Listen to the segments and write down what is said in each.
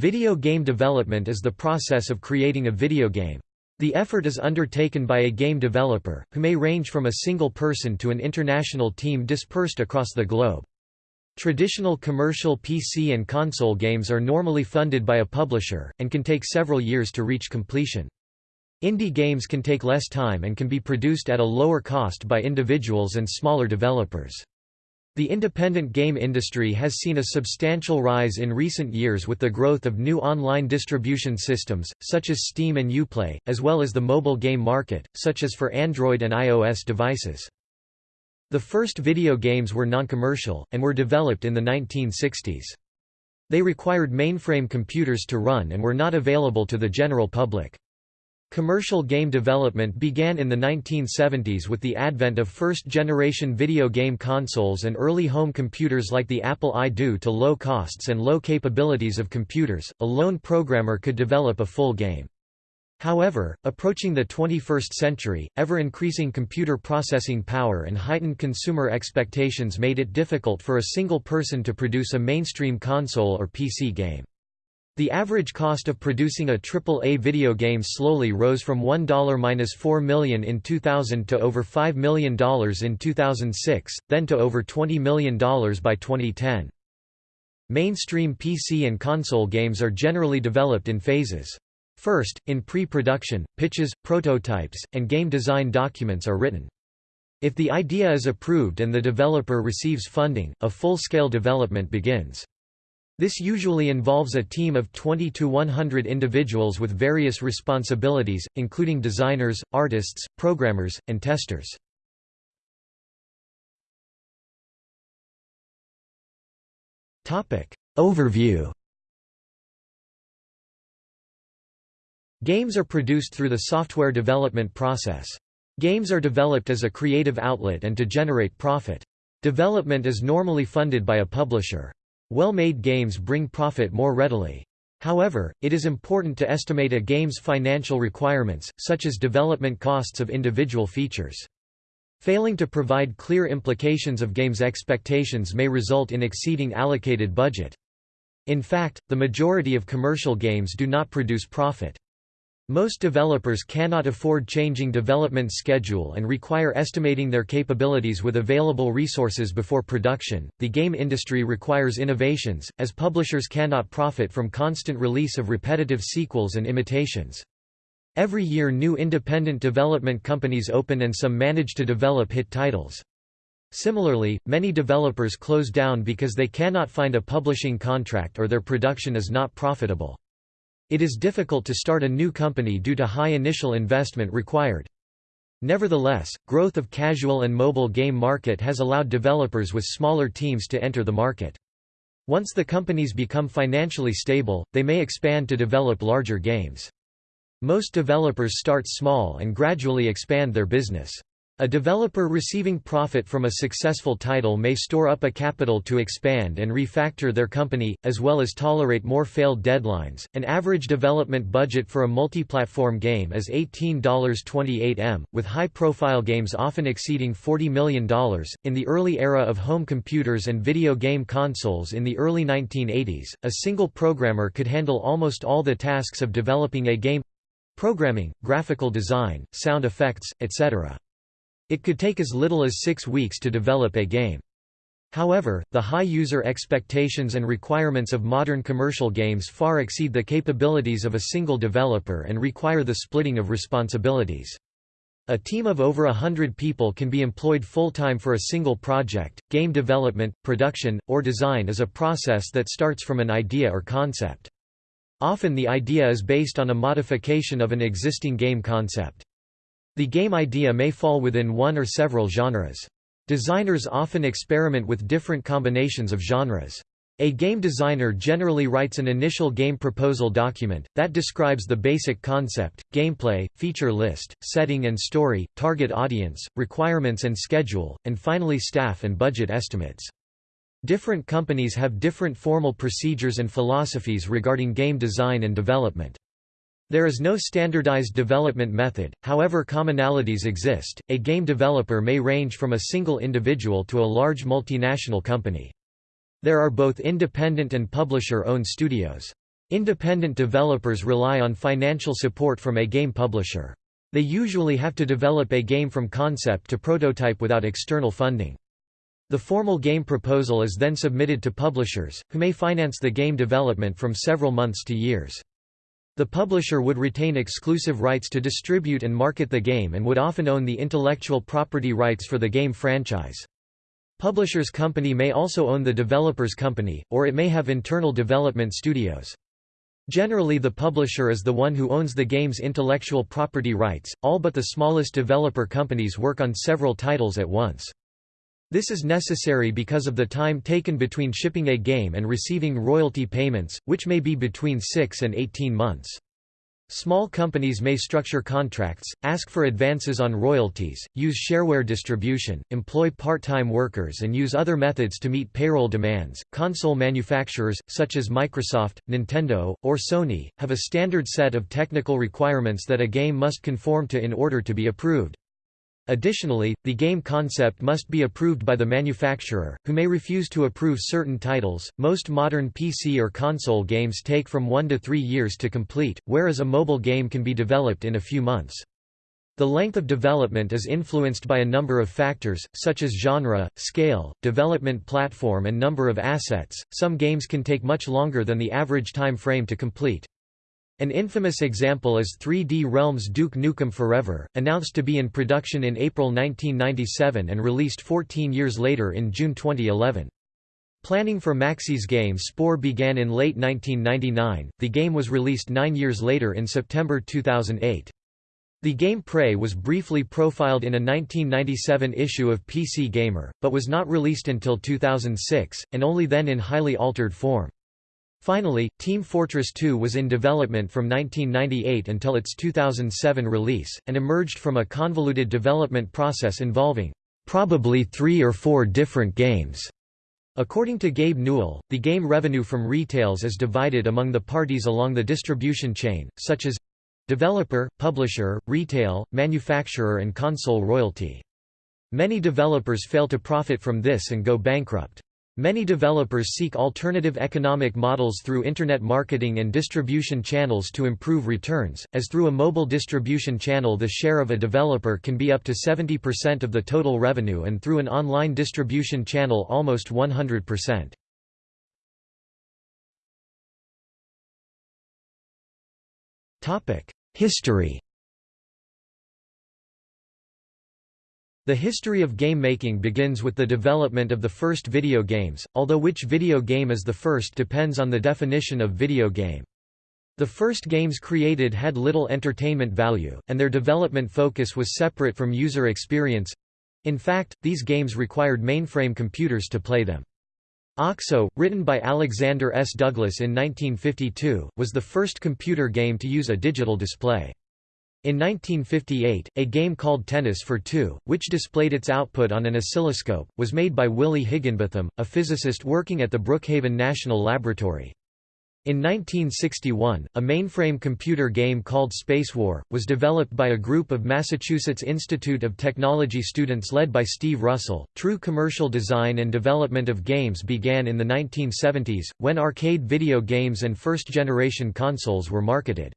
Video game development is the process of creating a video game. The effort is undertaken by a game developer, who may range from a single person to an international team dispersed across the globe. Traditional commercial PC and console games are normally funded by a publisher, and can take several years to reach completion. Indie games can take less time and can be produced at a lower cost by individuals and smaller developers. The independent game industry has seen a substantial rise in recent years with the growth of new online distribution systems, such as Steam and Uplay, as well as the mobile game market, such as for Android and iOS devices. The first video games were non-commercial, and were developed in the 1960s. They required mainframe computers to run and were not available to the general public. Commercial game development began in the 1970s with the advent of first-generation video game consoles and early home computers like the Apple I. Due to low costs and low capabilities of computers, a lone programmer could develop a full game. However, approaching the 21st century, ever-increasing computer processing power and heightened consumer expectations made it difficult for a single person to produce a mainstream console or PC game. The average cost of producing a AAA video game slowly rose from $1–4 million in 2000 to over $5 million in 2006, then to over $20 million by 2010. Mainstream PC and console games are generally developed in phases. First, in pre-production, pitches, prototypes, and game design documents are written. If the idea is approved and the developer receives funding, a full-scale development begins. This usually involves a team of 20 to 100 individuals with various responsibilities, including designers, artists, programmers, and testers. Overview Games are produced through the software development process. Games are developed as a creative outlet and to generate profit. Development is normally funded by a publisher. Well-made games bring profit more readily. However, it is important to estimate a game's financial requirements, such as development costs of individual features. Failing to provide clear implications of games' expectations may result in exceeding allocated budget. In fact, the majority of commercial games do not produce profit. Most developers cannot afford changing development schedule and require estimating their capabilities with available resources before production. The game industry requires innovations, as publishers cannot profit from constant release of repetitive sequels and imitations. Every year new independent development companies open and some manage to develop hit titles. Similarly, many developers close down because they cannot find a publishing contract or their production is not profitable. It is difficult to start a new company due to high initial investment required. Nevertheless, growth of casual and mobile game market has allowed developers with smaller teams to enter the market. Once the companies become financially stable, they may expand to develop larger games. Most developers start small and gradually expand their business. A developer receiving profit from a successful title may store up a capital to expand and refactor their company, as well as tolerate more failed deadlines. An average development budget for a multi-platform game is $18.28 m, with high-profile games often exceeding $40 million. In the early era of home computers and video game consoles in the early 1980s, a single programmer could handle almost all the tasks of developing a game programming, graphical design, sound effects, etc. It could take as little as six weeks to develop a game. However, the high user expectations and requirements of modern commercial games far exceed the capabilities of a single developer and require the splitting of responsibilities. A team of over a hundred people can be employed full-time for a single project. Game development, production, or design is a process that starts from an idea or concept. Often the idea is based on a modification of an existing game concept. The game idea may fall within one or several genres. Designers often experiment with different combinations of genres. A game designer generally writes an initial game proposal document, that describes the basic concept, gameplay, feature list, setting and story, target audience, requirements and schedule, and finally staff and budget estimates. Different companies have different formal procedures and philosophies regarding game design and development. There is no standardized development method, however commonalities exist. A game developer may range from a single individual to a large multinational company. There are both independent and publisher-owned studios. Independent developers rely on financial support from a game publisher. They usually have to develop a game from concept to prototype without external funding. The formal game proposal is then submitted to publishers, who may finance the game development from several months to years. The publisher would retain exclusive rights to distribute and market the game and would often own the intellectual property rights for the game franchise. Publisher's company may also own the developer's company, or it may have internal development studios. Generally the publisher is the one who owns the game's intellectual property rights, all but the smallest developer companies work on several titles at once. This is necessary because of the time taken between shipping a game and receiving royalty payments, which may be between 6 and 18 months. Small companies may structure contracts, ask for advances on royalties, use shareware distribution, employ part-time workers and use other methods to meet payroll demands. Console manufacturers such as Microsoft, Nintendo, or Sony have a standard set of technical requirements that a game must conform to in order to be approved. Additionally, the game concept must be approved by the manufacturer, who may refuse to approve certain titles. Most modern PC or console games take from one to three years to complete, whereas a mobile game can be developed in a few months. The length of development is influenced by a number of factors, such as genre, scale, development platform, and number of assets. Some games can take much longer than the average time frame to complete. An infamous example is 3D Realms Duke Nukem Forever, announced to be in production in April 1997 and released 14 years later in June 2011. Planning for Maxis game Spore began in late 1999, the game was released nine years later in September 2008. The game Prey was briefly profiled in a 1997 issue of PC Gamer, but was not released until 2006, and only then in highly altered form. Finally, Team Fortress 2 was in development from 1998 until its 2007 release, and emerged from a convoluted development process involving probably three or four different games. According to Gabe Newell, the game revenue from retails is divided among the parties along the distribution chain, such as developer, publisher, retail, manufacturer and console royalty. Many developers fail to profit from this and go bankrupt. Many developers seek alternative economic models through Internet marketing and distribution channels to improve returns, as through a mobile distribution channel the share of a developer can be up to 70% of the total revenue and through an online distribution channel almost 100%. History The history of game making begins with the development of the first video games, although which video game is the first depends on the definition of video game. The first games created had little entertainment value, and their development focus was separate from user experience. In fact, these games required mainframe computers to play them. OXO, written by Alexander S. Douglas in 1952, was the first computer game to use a digital display. In 1958, a game called Tennis for Two, which displayed its output on an oscilloscope, was made by Willie Higinbotham, a physicist working at the Brookhaven National Laboratory. In 1961, a mainframe computer game called Spacewar, was developed by a group of Massachusetts Institute of Technology students led by Steve Russell. True commercial design and development of games began in the 1970s, when arcade video games and first-generation consoles were marketed.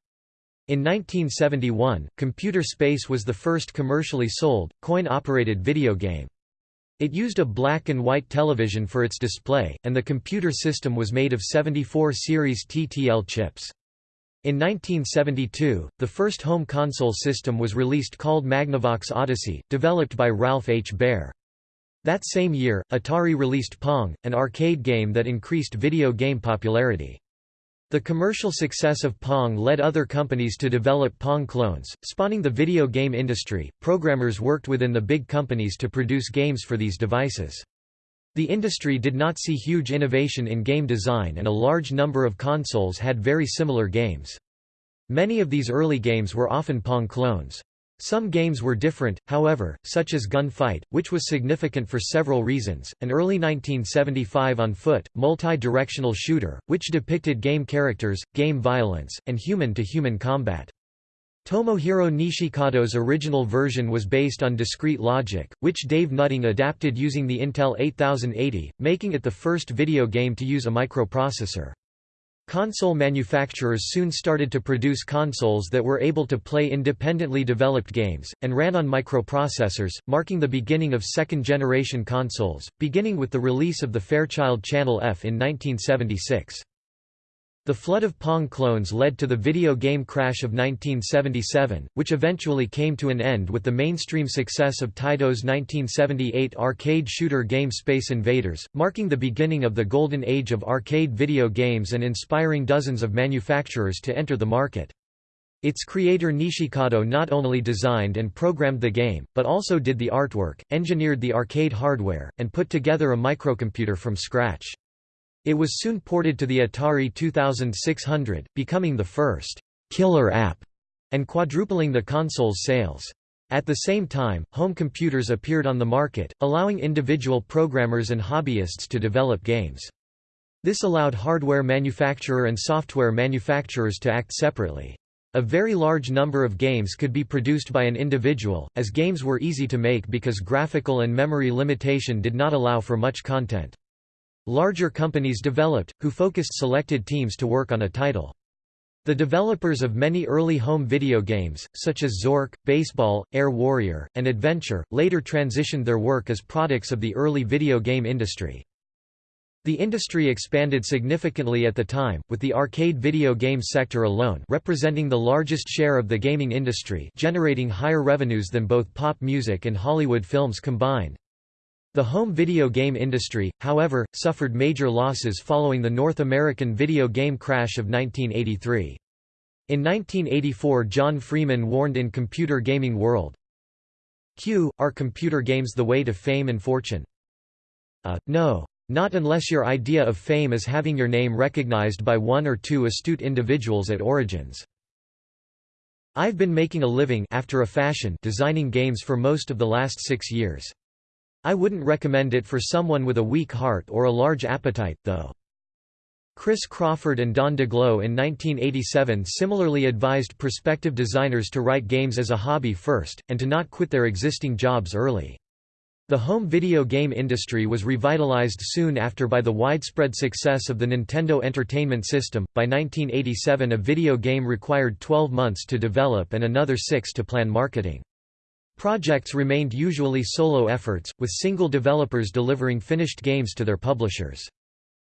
In 1971, Computer Space was the first commercially sold, coin-operated video game. It used a black and white television for its display, and the computer system was made of 74 series TTL chips. In 1972, the first home console system was released called Magnavox Odyssey, developed by Ralph H. Baer. That same year, Atari released Pong, an arcade game that increased video game popularity. The commercial success of Pong led other companies to develop Pong clones, spawning the video game industry. Programmers worked within the big companies to produce games for these devices. The industry did not see huge innovation in game design and a large number of consoles had very similar games. Many of these early games were often Pong clones. Some games were different, however, such as Gunfight, which was significant for several reasons, an early 1975 on-foot, multi-directional shooter, which depicted game characters, game violence, and human-to-human -human combat. Tomohiro Nishikado's original version was based on discrete logic, which Dave Nutting adapted using the Intel 8080, making it the first video game to use a microprocessor. Console manufacturers soon started to produce consoles that were able to play independently developed games, and ran on microprocessors, marking the beginning of second-generation consoles, beginning with the release of the Fairchild Channel F in 1976. The flood of Pong clones led to the video game crash of 1977, which eventually came to an end with the mainstream success of Taito's 1978 arcade shooter game Space Invaders, marking the beginning of the golden age of arcade video games and inspiring dozens of manufacturers to enter the market. Its creator Nishikado not only designed and programmed the game, but also did the artwork, engineered the arcade hardware, and put together a microcomputer from scratch. It was soon ported to the Atari 2600, becoming the first «killer app» and quadrupling the console's sales. At the same time, home computers appeared on the market, allowing individual programmers and hobbyists to develop games. This allowed hardware manufacturer and software manufacturers to act separately. A very large number of games could be produced by an individual, as games were easy to make because graphical and memory limitation did not allow for much content. Larger companies developed, who focused selected teams to work on a title. The developers of many early home video games, such as Zork, Baseball, Air Warrior, and Adventure, later transitioned their work as products of the early video game industry. The industry expanded significantly at the time, with the arcade video game sector alone representing the largest share of the gaming industry generating higher revenues than both pop music and Hollywood films combined. The home video game industry, however, suffered major losses following the North American video game crash of 1983. In 1984 John Freeman warned in Computer Gaming World, Q, are computer games the way to fame and fortune? Uh, no. Not unless your idea of fame is having your name recognized by one or two astute individuals at Origins. I've been making a living after a fashion designing games for most of the last six years. I wouldn't recommend it for someone with a weak heart or a large appetite, though. Chris Crawford and Don Daglow in 1987 similarly advised prospective designers to write games as a hobby first, and to not quit their existing jobs early. The home video game industry was revitalized soon after by the widespread success of the Nintendo Entertainment System. By 1987, a video game required 12 months to develop and another six to plan marketing. Projects remained usually solo efforts, with single developers delivering finished games to their publishers.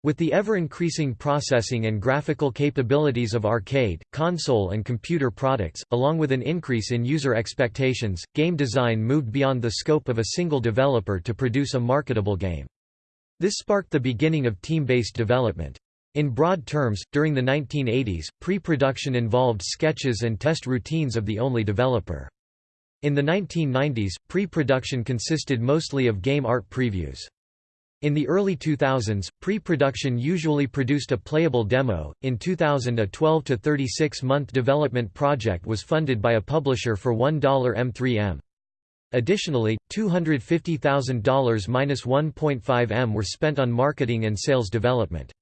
With the ever-increasing processing and graphical capabilities of arcade, console and computer products, along with an increase in user expectations, game design moved beyond the scope of a single developer to produce a marketable game. This sparked the beginning of team-based development. In broad terms, during the 1980s, pre-production involved sketches and test routines of the only developer. In the 1990s, pre-production consisted mostly of game art previews. In the early 2000s, pre-production usually produced a playable demo. In 2000, a 12 to 36 month development project was funded by a publisher for $1 M3M. Additionally, $250,000–1.5 M were spent on marketing and sales development.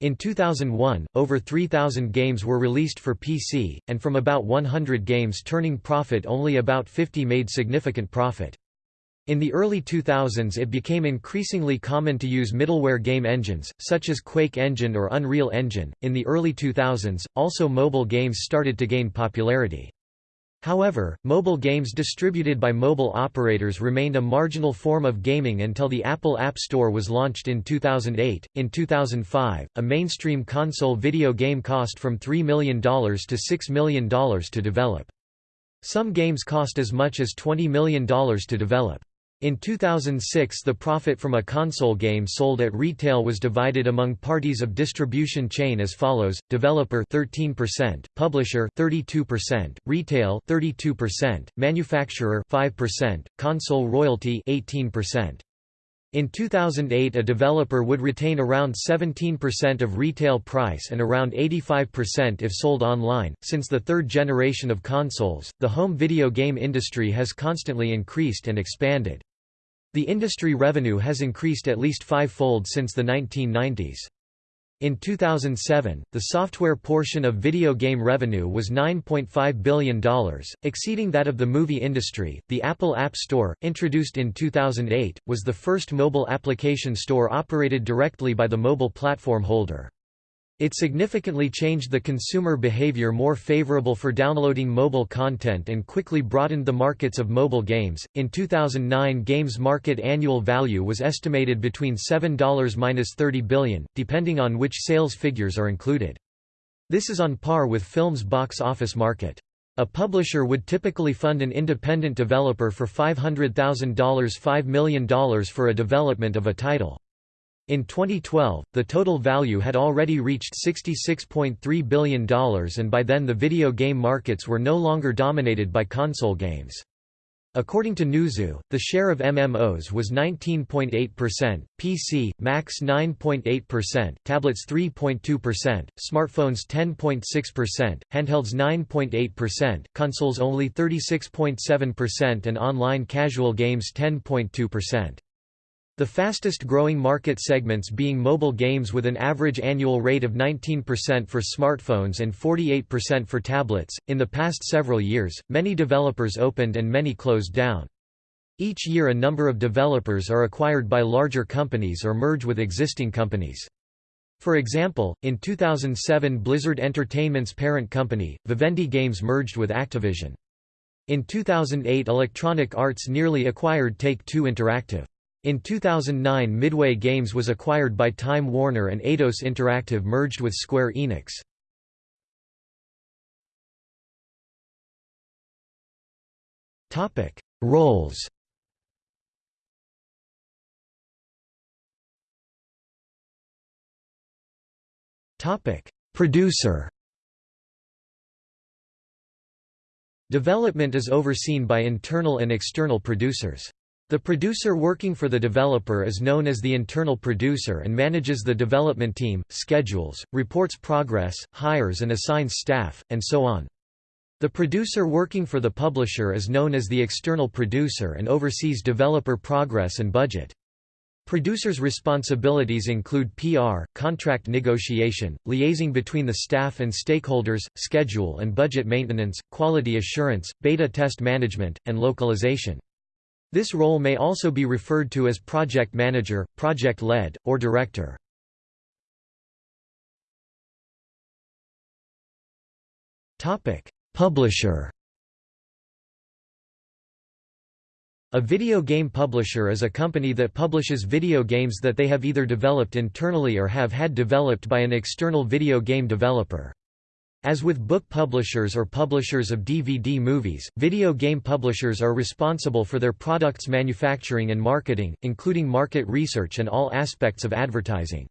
In 2001, over 3,000 games were released for PC, and from about 100 games turning profit only about 50 made significant profit. In the early 2000s it became increasingly common to use middleware game engines, such as Quake Engine or Unreal Engine. In the early 2000s, also mobile games started to gain popularity. However, mobile games distributed by mobile operators remained a marginal form of gaming until the Apple App Store was launched in 2008. In 2005, a mainstream console video game cost from $3 million to $6 million to develop. Some games cost as much as $20 million to develop. In 2006 the profit from a console game sold at retail was divided among parties of distribution chain as follows: developer 13%, publisher 32%, retail 32%, manufacturer 5%, console royalty 18%. In 2008 a developer would retain around 17% of retail price and around 85% if sold online. Since the third generation of consoles, the home video game industry has constantly increased and expanded. The industry revenue has increased at least five-fold since the 1990s. In 2007, the software portion of video game revenue was $9.5 billion, exceeding that of the movie industry. The Apple App Store, introduced in 2008, was the first mobile application store operated directly by the mobile platform holder. It significantly changed the consumer behavior more favorable for downloading mobile content and quickly broadened the markets of mobile games. In 2009, games market annual value was estimated between $7-30 billion, depending on which sales figures are included. This is on par with film's box office market. A publisher would typically fund an independent developer for $500,000 $5 million for a development of a title. In 2012, the total value had already reached $66.3 billion and by then the video game markets were no longer dominated by console games. According to Newzoo, the share of MMOs was 19.8%, PC, Macs 9.8%, tablets 3.2%, smartphones 10.6%, handhelds 9.8%, consoles only 36.7% and online casual games 10.2%. The fastest growing market segments being mobile games with an average annual rate of 19% for smartphones and 48% for tablets. In the past several years, many developers opened and many closed down. Each year a number of developers are acquired by larger companies or merge with existing companies. For example, in 2007 Blizzard Entertainment's parent company, Vivendi Games merged with Activision. In 2008 Electronic Arts nearly acquired Take-Two Interactive. In 2009 Midway Games was acquired by Time Warner and Eidos Interactive merged with Square Enix. Topic: Roles Topic: Producer Development is overseen by internal and external producers. The producer working for the developer is known as the internal producer and manages the development team, schedules, reports progress, hires and assigns staff, and so on. The producer working for the publisher is known as the external producer and oversees developer progress and budget. Producers' responsibilities include PR, contract negotiation, liaising between the staff and stakeholders, schedule and budget maintenance, quality assurance, beta test management, and localization. This role may also be referred to as project manager, project lead, or director. Publisher A video game publisher is a company that publishes video games that they have either developed internally or have had developed by an external video game developer. As with book publishers or publishers of DVD movies, video game publishers are responsible for their products' manufacturing and marketing, including market research and all aspects of advertising.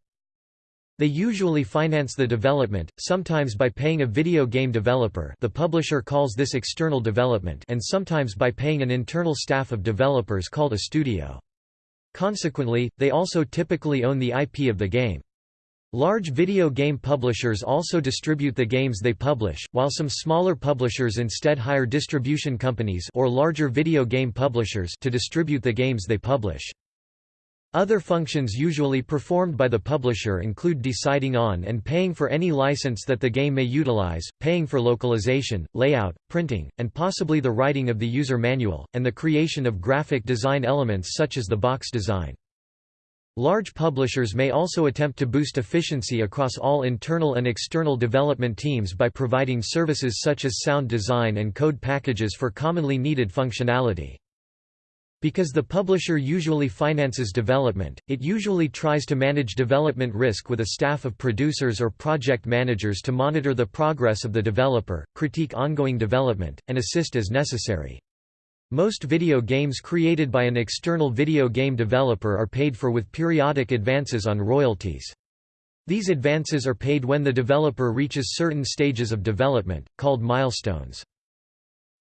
They usually finance the development, sometimes by paying a video game developer the publisher calls this external development and sometimes by paying an internal staff of developers called a studio. Consequently, they also typically own the IP of the game. Large video game publishers also distribute the games they publish, while some smaller publishers instead hire distribution companies or larger video game publishers to distribute the games they publish. Other functions usually performed by the publisher include deciding on and paying for any license that the game may utilize, paying for localization, layout, printing, and possibly the writing of the user manual, and the creation of graphic design elements such as the box design. Large publishers may also attempt to boost efficiency across all internal and external development teams by providing services such as sound design and code packages for commonly needed functionality. Because the publisher usually finances development, it usually tries to manage development risk with a staff of producers or project managers to monitor the progress of the developer, critique ongoing development, and assist as necessary. Most video games created by an external video game developer are paid for with periodic advances on royalties. These advances are paid when the developer reaches certain stages of development, called milestones.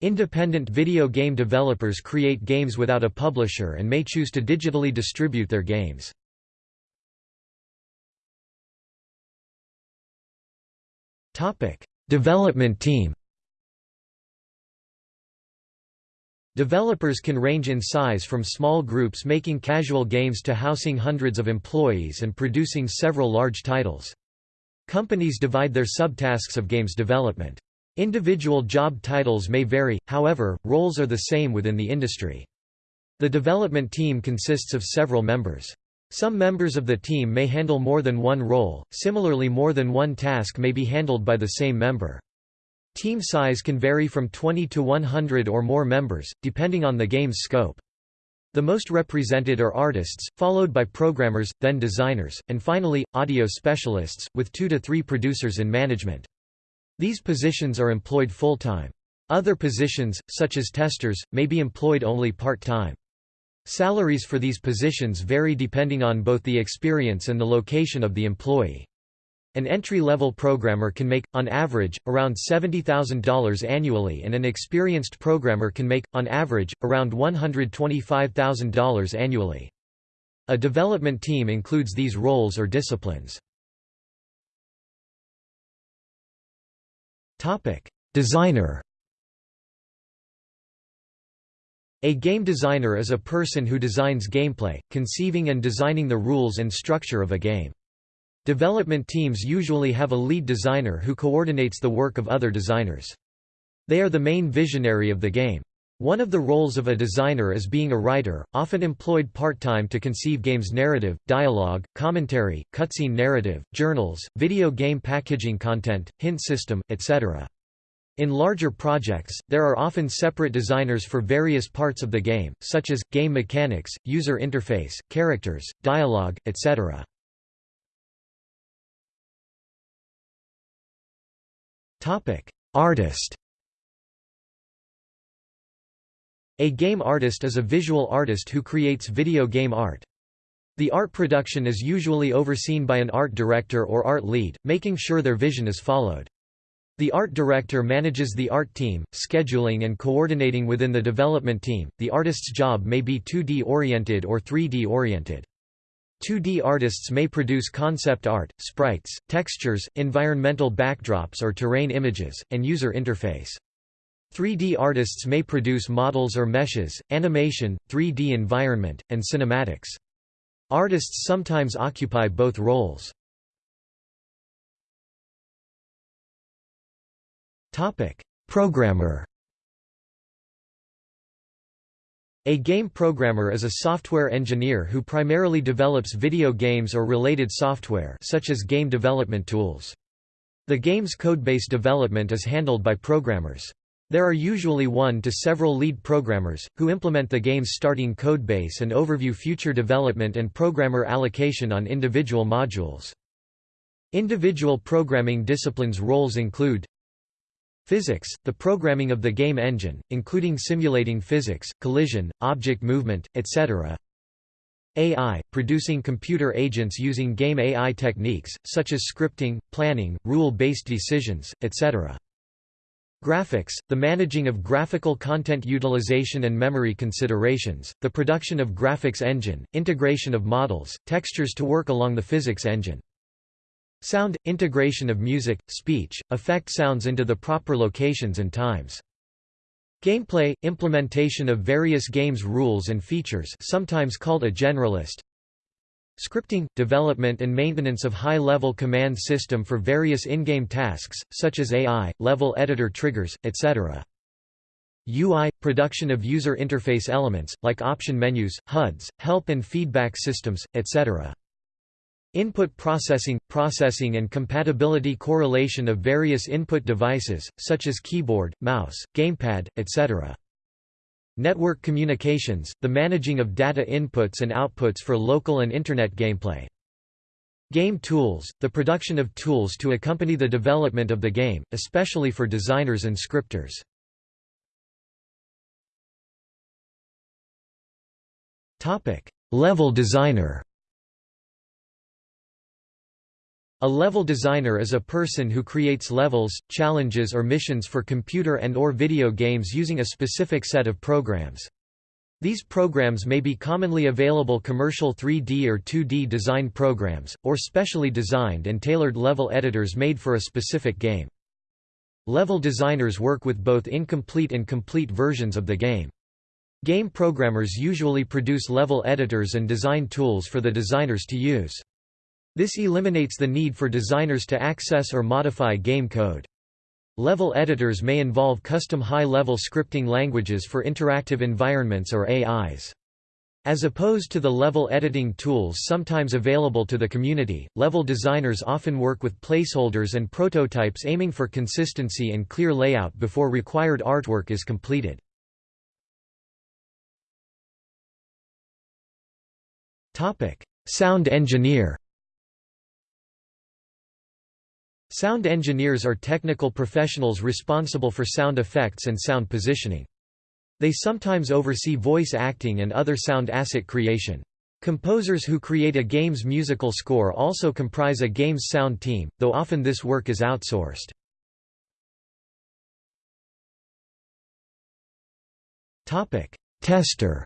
Independent video game developers create games without a publisher and may choose to digitally distribute their games. Development team Developers can range in size from small groups making casual games to housing hundreds of employees and producing several large titles. Companies divide their subtasks of games development. Individual job titles may vary, however, roles are the same within the industry. The development team consists of several members. Some members of the team may handle more than one role, similarly more than one task may be handled by the same member. Team size can vary from 20 to 100 or more members, depending on the game's scope. The most represented are artists, followed by programmers, then designers, and finally, audio specialists, with two to three producers in management. These positions are employed full-time. Other positions, such as testers, may be employed only part-time. Salaries for these positions vary depending on both the experience and the location of the employee. An entry-level programmer can make, on average, around $70,000 annually and an experienced programmer can make, on average, around $125,000 annually. A development team includes these roles or disciplines. Designer A game designer is a person who designs gameplay, conceiving and designing the rules and structure of a game. Development teams usually have a lead designer who coordinates the work of other designers. They are the main visionary of the game. One of the roles of a designer is being a writer, often employed part-time to conceive games narrative, dialogue, commentary, cutscene narrative, journals, video game packaging content, hint system, etc. In larger projects, there are often separate designers for various parts of the game, such as, game mechanics, user interface, characters, dialogue, etc. Artist A game artist is a visual artist who creates video game art. The art production is usually overseen by an art director or art lead, making sure their vision is followed. The art director manages the art team, scheduling and coordinating within the development team. The artist's job may be 2D oriented or 3D oriented. 2D artists may produce concept art, sprites, textures, environmental backdrops or terrain images, and user interface. 3D artists may produce models or meshes, animation, 3D environment, and cinematics. Artists sometimes occupy both roles. Programmer A game programmer is a software engineer who primarily develops video games or related software such as game development tools. The game's codebase development is handled by programmers. There are usually one to several lead programmers, who implement the game's starting codebase and overview future development and programmer allocation on individual modules. Individual programming disciplines roles include Physics, the programming of the game engine, including simulating physics, collision, object movement, etc. AI, producing computer agents using game AI techniques, such as scripting, planning, rule-based decisions, etc. Graphics, the managing of graphical content utilization and memory considerations, the production of graphics engine, integration of models, textures to work along the physics engine. Sound – integration of music, speech, effect sounds into the proper locations and times. Gameplay – implementation of various games rules and features sometimes called a generalist. Scripting – development and maintenance of high-level command system for various in-game tasks, such as AI, level editor triggers, etc. UI – production of user interface elements, like option menus, HUDs, help and feedback systems, etc. Input processing – processing and compatibility correlation of various input devices, such as keyboard, mouse, gamepad, etc. Network communications – the managing of data inputs and outputs for local and Internet gameplay. Game tools – the production of tools to accompany the development of the game, especially for designers and scripters. Level designer A level designer is a person who creates levels, challenges or missions for computer and or video games using a specific set of programs. These programs may be commonly available commercial 3D or 2D design programs, or specially designed and tailored level editors made for a specific game. Level designers work with both incomplete and complete versions of the game. Game programmers usually produce level editors and design tools for the designers to use. This eliminates the need for designers to access or modify game code. Level editors may involve custom high-level scripting languages for interactive environments or AIs. As opposed to the level editing tools sometimes available to the community, level designers often work with placeholders and prototypes aiming for consistency and clear layout before required artwork is completed. Sound engineer Sound engineers are technical professionals responsible for sound effects and sound positioning. They sometimes oversee voice acting and other sound asset creation. Composers who create a game's musical score also comprise a game's sound team, though often this work is outsourced. Tester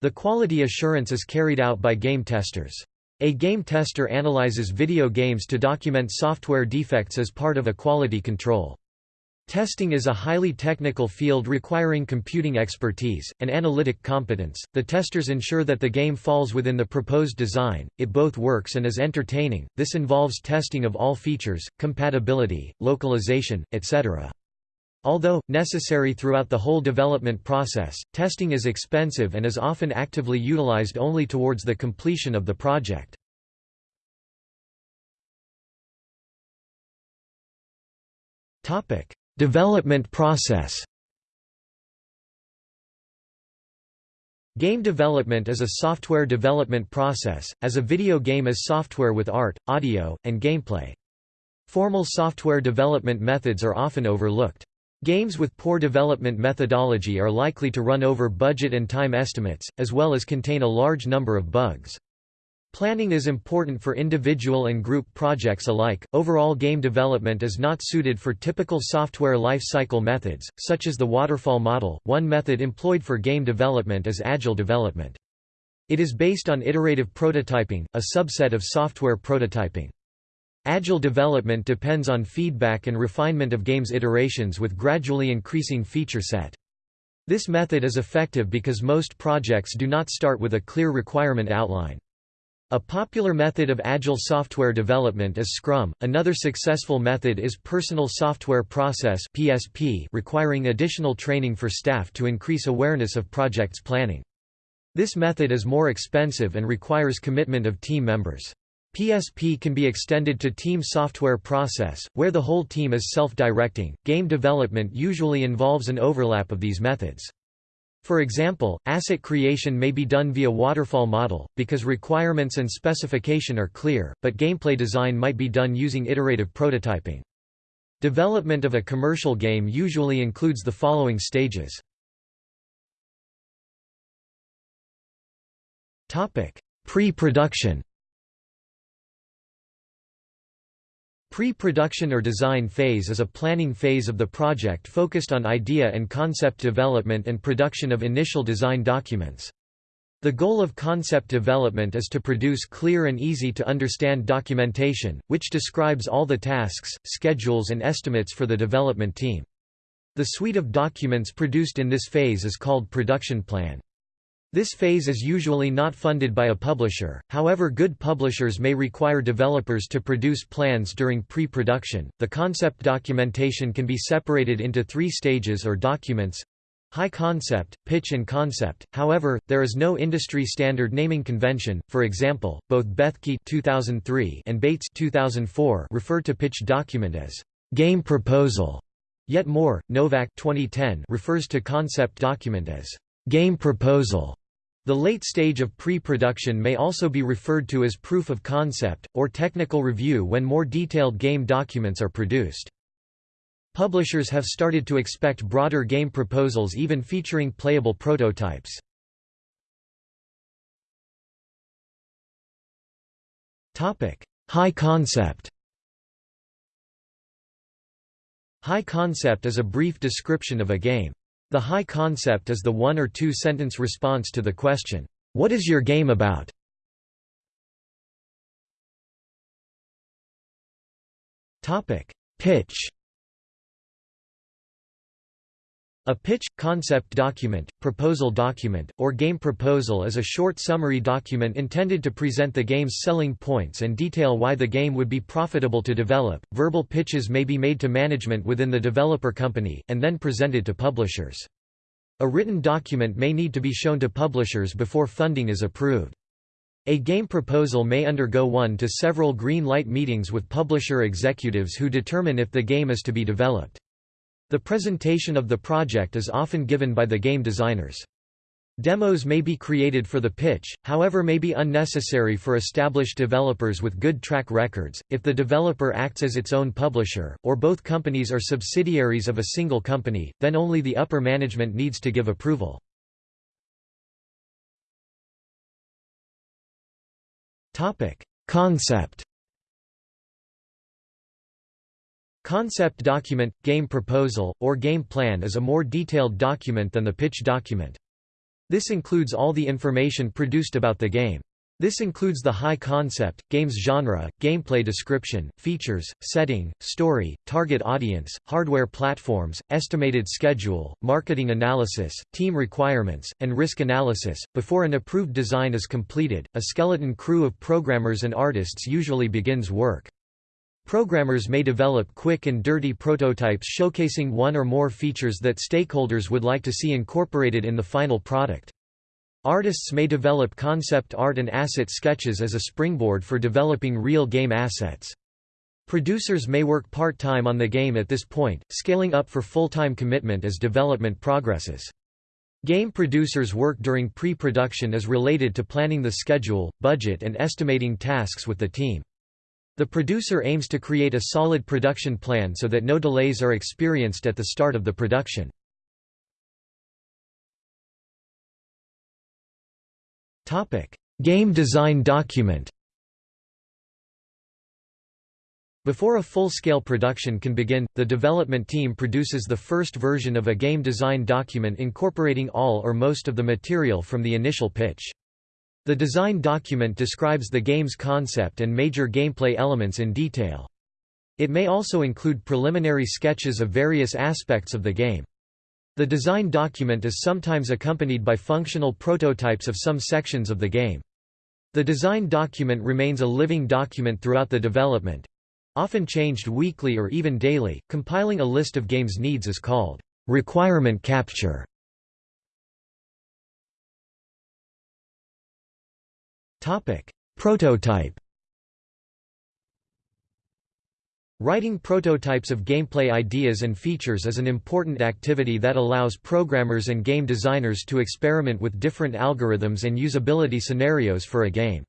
The quality assurance is carried out by game testers. A game tester analyzes video games to document software defects as part of a quality control. Testing is a highly technical field requiring computing expertise, and analytic competence. The testers ensure that the game falls within the proposed design, it both works and is entertaining. This involves testing of all features, compatibility, localization, etc. Although, necessary throughout the whole development process, testing is expensive and is often actively utilized only towards the completion of the project. development process Game development is a software development process, as a video game is software with art, audio, and gameplay. Formal software development methods are often overlooked. Games with poor development methodology are likely to run over budget and time estimates, as well as contain a large number of bugs. Planning is important for individual and group projects alike. Overall game development is not suited for typical software life cycle methods, such as the waterfall model. One method employed for game development is agile development. It is based on iterative prototyping, a subset of software prototyping. Agile development depends on feedback and refinement of games iterations with gradually increasing feature set. This method is effective because most projects do not start with a clear requirement outline. A popular method of agile software development is Scrum. Another successful method is Personal Software Process (PSP), requiring additional training for staff to increase awareness of projects planning. This method is more expensive and requires commitment of team members. PSP can be extended to team software process, where the whole team is self-directing. Game development usually involves an overlap of these methods. For example, asset creation may be done via waterfall model, because requirements and specification are clear, but gameplay design might be done using iterative prototyping. Development of a commercial game usually includes the following stages. Pre-production Pre-production or design phase is a planning phase of the project focused on idea and concept development and production of initial design documents. The goal of concept development is to produce clear and easy to understand documentation, which describes all the tasks, schedules and estimates for the development team. The suite of documents produced in this phase is called production plan. This phase is usually not funded by a publisher, however, good publishers may require developers to produce plans during pre production. The concept documentation can be separated into three stages or documents high concept, pitch, and concept. However, there is no industry standard naming convention. For example, both Bethke 2003 and Bates 2004 refer to pitch document as game proposal. Yet more, Novak 2010 refers to concept document as Game proposal. The late stage of pre-production may also be referred to as proof of concept, or technical review when more detailed game documents are produced. Publishers have started to expect broader game proposals even featuring playable prototypes. High concept High concept is a brief description of a game. The high concept is the one or two sentence response to the question, "'What is your game about?' Pitch A pitch, concept document, proposal document, or game proposal is a short summary document intended to present the game's selling points and detail why the game would be profitable to develop. Verbal pitches may be made to management within the developer company, and then presented to publishers. A written document may need to be shown to publishers before funding is approved. A game proposal may undergo one to several green light meetings with publisher executives who determine if the game is to be developed. The presentation of the project is often given by the game designers. Demos may be created for the pitch, however may be unnecessary for established developers with good track records, if the developer acts as its own publisher, or both companies are subsidiaries of a single company, then only the upper management needs to give approval. Concept Concept document, game proposal, or game plan is a more detailed document than the pitch document. This includes all the information produced about the game. This includes the high concept, game's genre, gameplay description, features, setting, story, target audience, hardware platforms, estimated schedule, marketing analysis, team requirements, and risk analysis. Before an approved design is completed, a skeleton crew of programmers and artists usually begins work. Programmers may develop quick and dirty prototypes showcasing one or more features that stakeholders would like to see incorporated in the final product. Artists may develop concept art and asset sketches as a springboard for developing real game assets. Producers may work part-time on the game at this point, scaling up for full-time commitment as development progresses. Game producers' work during pre-production is related to planning the schedule, budget and estimating tasks with the team. The producer aims to create a solid production plan so that no delays are experienced at the start of the production. Game design document Before a full-scale production can begin, the development team produces the first version of a game design document incorporating all or most of the material from the initial pitch. The design document describes the game's concept and major gameplay elements in detail. It may also include preliminary sketches of various aspects of the game. The design document is sometimes accompanied by functional prototypes of some sections of the game. The design document remains a living document throughout the development often changed weekly or even daily. Compiling a list of game's needs is called requirement capture. Topic: Prototype Writing prototypes of gameplay ideas and features is an important activity that allows programmers and game designers to experiment with different algorithms and usability scenarios for a game.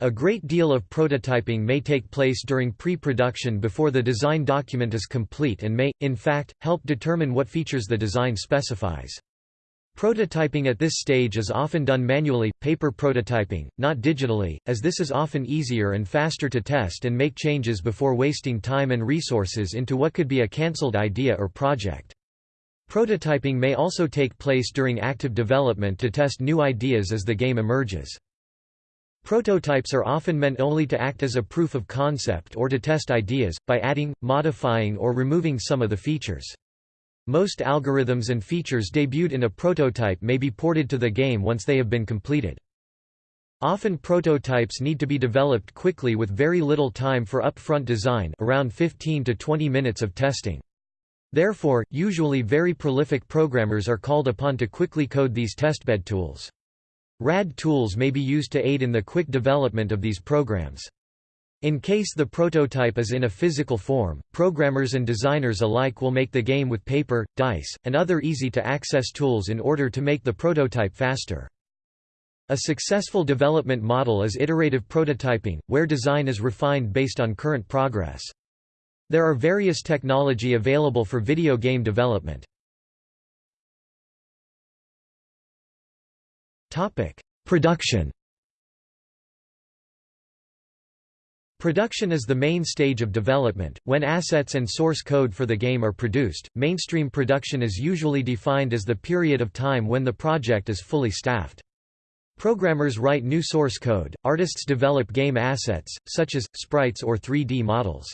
A great deal of prototyping may take place during pre-production before the design document is complete and may, in fact, help determine what features the design specifies. Prototyping at this stage is often done manually, paper prototyping, not digitally, as this is often easier and faster to test and make changes before wasting time and resources into what could be a cancelled idea or project. Prototyping may also take place during active development to test new ideas as the game emerges. Prototypes are often meant only to act as a proof of concept or to test ideas, by adding, modifying or removing some of the features. Most algorithms and features debuted in a prototype may be ported to the game once they have been completed. Often prototypes need to be developed quickly with very little time for upfront design around 15 to 20 minutes of testing. Therefore, usually very prolific programmers are called upon to quickly code these testbed tools. RAD tools may be used to aid in the quick development of these programs. In case the prototype is in a physical form, programmers and designers alike will make the game with paper, dice, and other easy-to-access tools in order to make the prototype faster. A successful development model is iterative prototyping, where design is refined based on current progress. There are various technology available for video game development. Production Production is the main stage of development. When assets and source code for the game are produced, mainstream production is usually defined as the period of time when the project is fully staffed. Programmers write new source code, artists develop game assets, such as, sprites or 3D models.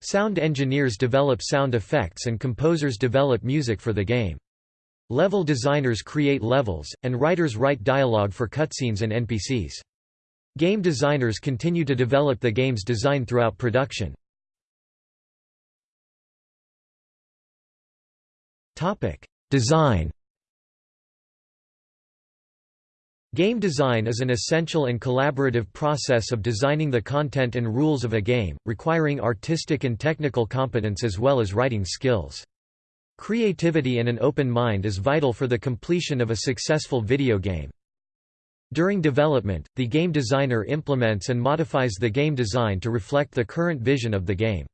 Sound engineers develop sound effects and composers develop music for the game. Level designers create levels, and writers write dialogue for cutscenes and NPCs. Game designers continue to develop the game's design throughout production. Design Game design is an essential and collaborative process of designing the content and rules of a game, requiring artistic and technical competence as well as writing skills. Creativity and an open mind is vital for the completion of a successful video game. During development, the game designer implements and modifies the game design to reflect the current vision of the game.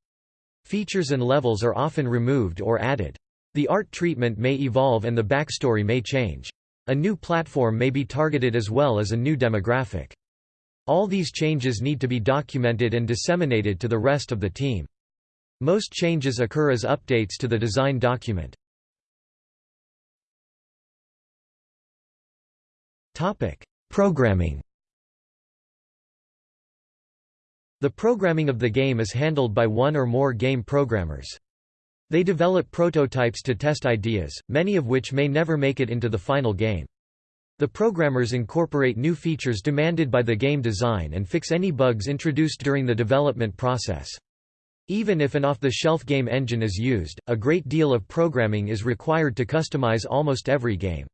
Features and levels are often removed or added. The art treatment may evolve and the backstory may change. A new platform may be targeted as well as a new demographic. All these changes need to be documented and disseminated to the rest of the team. Most changes occur as updates to the design document. Programming The programming of the game is handled by one or more game programmers. They develop prototypes to test ideas, many of which may never make it into the final game. The programmers incorporate new features demanded by the game design and fix any bugs introduced during the development process. Even if an off-the-shelf game engine is used, a great deal of programming is required to customize almost every game.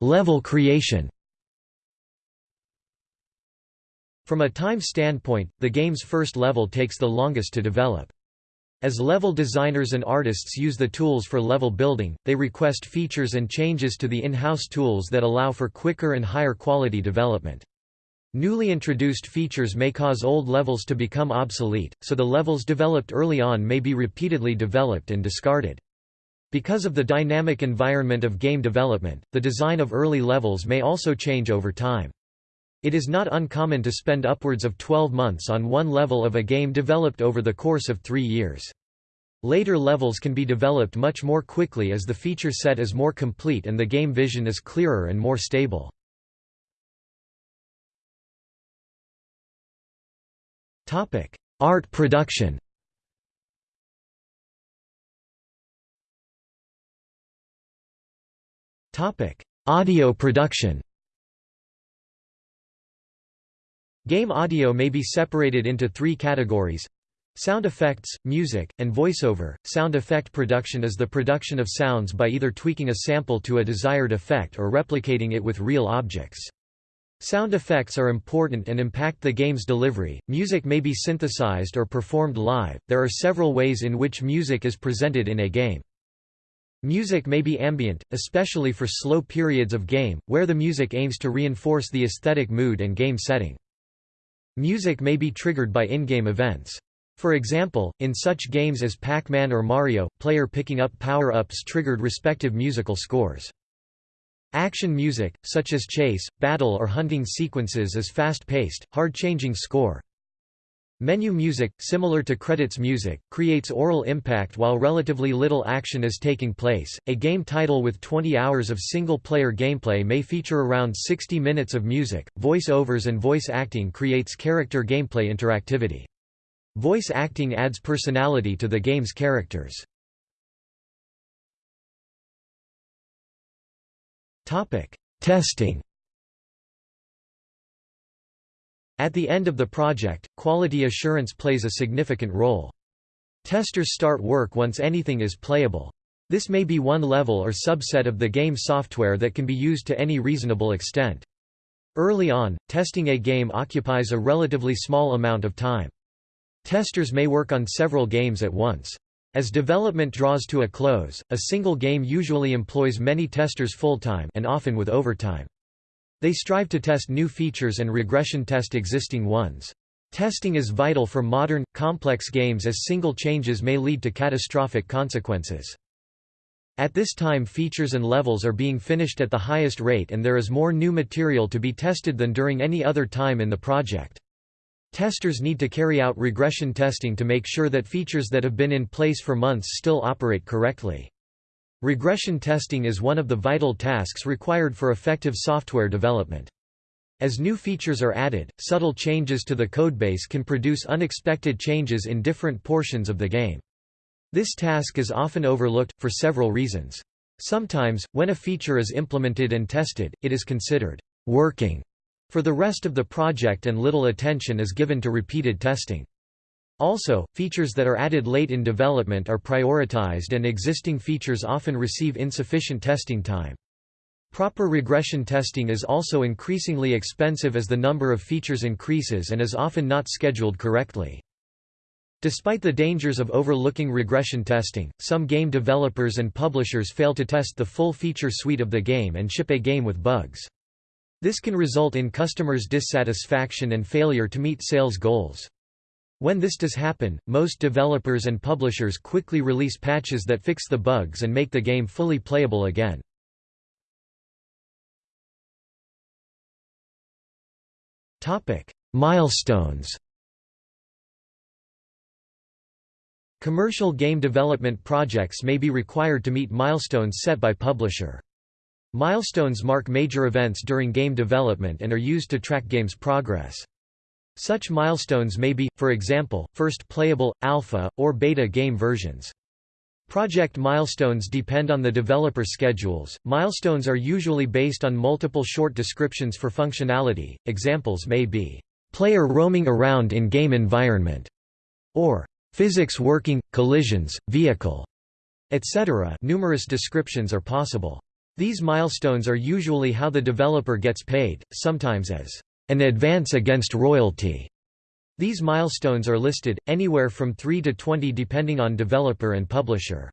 Level creation From a time standpoint, the game's first level takes the longest to develop. As level designers and artists use the tools for level building, they request features and changes to the in-house tools that allow for quicker and higher quality development. Newly introduced features may cause old levels to become obsolete, so the levels developed early on may be repeatedly developed and discarded. Because of the dynamic environment of game development, the design of early levels may also change over time. It is not uncommon to spend upwards of 12 months on one level of a game developed over the course of three years. Later levels can be developed much more quickly as the feature set is more complete and the game vision is clearer and more stable. Art production Audio production Game audio may be separated into three categories. Sound effects, music, and voiceover. Sound effect production is the production of sounds by either tweaking a sample to a desired effect or replicating it with real objects. Sound effects are important and impact the game's delivery. Music may be synthesized or performed live. There are several ways in which music is presented in a game. Music may be ambient, especially for slow periods of game, where the music aims to reinforce the aesthetic mood and game setting. Music may be triggered by in-game events. For example, in such games as Pac-Man or Mario, player picking up power-ups triggered respective musical scores. Action music, such as chase, battle or hunting sequences is fast-paced, hard-changing score. Menu music, similar to credits music, creates aural impact while relatively little action is taking place. A game title with 20 hours of single player gameplay may feature around 60 minutes of music. Voice overs and voice acting creates character gameplay interactivity. Voice acting adds personality to the game's characters. Topic: Testing At the end of the project, quality assurance plays a significant role. Testers start work once anything is playable. This may be one level or subset of the game software that can be used to any reasonable extent. Early on, testing a game occupies a relatively small amount of time. Testers may work on several games at once. As development draws to a close, a single game usually employs many testers full-time and often with overtime. They strive to test new features and regression test existing ones. Testing is vital for modern, complex games as single changes may lead to catastrophic consequences. At this time features and levels are being finished at the highest rate and there is more new material to be tested than during any other time in the project. Testers need to carry out regression testing to make sure that features that have been in place for months still operate correctly. Regression testing is one of the vital tasks required for effective software development. As new features are added, subtle changes to the codebase can produce unexpected changes in different portions of the game. This task is often overlooked, for several reasons. Sometimes, when a feature is implemented and tested, it is considered working for the rest of the project and little attention is given to repeated testing. Also, features that are added late in development are prioritized and existing features often receive insufficient testing time. Proper regression testing is also increasingly expensive as the number of features increases and is often not scheduled correctly. Despite the dangers of overlooking regression testing, some game developers and publishers fail to test the full feature suite of the game and ship a game with bugs. This can result in customers' dissatisfaction and failure to meet sales goals. When this does happen, most developers and publishers quickly release patches that fix the bugs and make the game fully playable again. Milestones Commercial game development projects may be required to meet milestones set by publisher. Milestones mark major events during game development and are used to track games' progress. Such milestones may be, for example, first playable, alpha, or beta game versions. Project milestones depend on the developer schedules. Milestones are usually based on multiple short descriptions for functionality. Examples may be player roaming around in game environment or physics working, collisions, vehicle, etc. Numerous descriptions are possible. These milestones are usually how the developer gets paid, sometimes as an advance against royalty. These milestones are listed, anywhere from 3 to 20 depending on developer and publisher.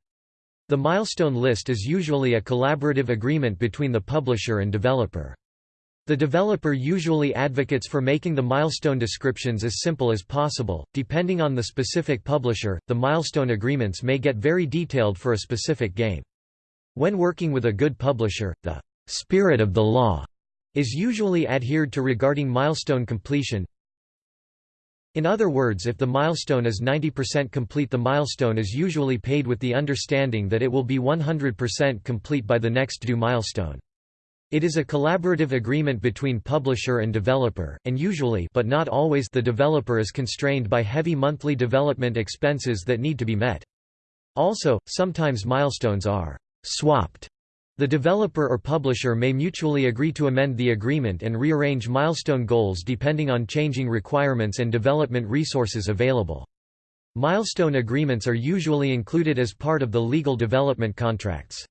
The milestone list is usually a collaborative agreement between the publisher and developer. The developer usually advocates for making the milestone descriptions as simple as possible. Depending on the specific publisher, the milestone agreements may get very detailed for a specific game. When working with a good publisher, the spirit of the law is usually adhered to regarding milestone completion, in other words if the milestone is 90% complete the milestone is usually paid with the understanding that it will be 100% complete by the next due milestone. It is a collaborative agreement between publisher and developer, and usually but not always the developer is constrained by heavy monthly development expenses that need to be met. Also, sometimes milestones are «swapped» The developer or publisher may mutually agree to amend the agreement and rearrange milestone goals depending on changing requirements and development resources available. Milestone agreements are usually included as part of the legal development contracts.